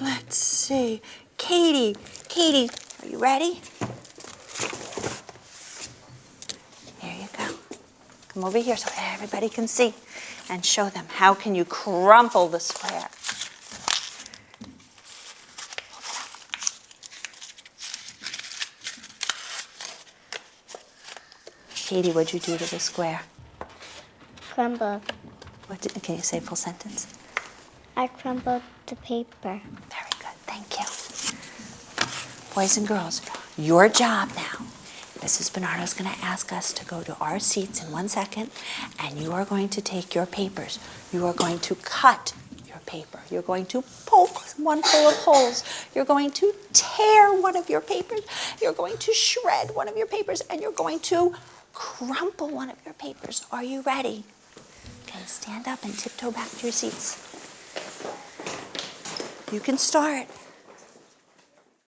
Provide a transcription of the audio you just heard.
Let's see. Katie, Katie, are you ready? Here you go. Come over here so everybody can see and show them how can you crumple the square. Katie, what'd you do to the square? Crumbled. What did, can you say full sentence? I crumbled the paper. Very good, thank you. Boys and girls, your job now. Mrs. Bernardo is going to ask us to go to our seats in one second, and you are going to take your papers. You are going to cut your paper. You're going to poke one full of holes. You're going to tear one of your papers. You're going to shred one of your papers, and you're going to crumple one of your papers. Are you ready? Okay, stand up and tiptoe back to your seats. You can start.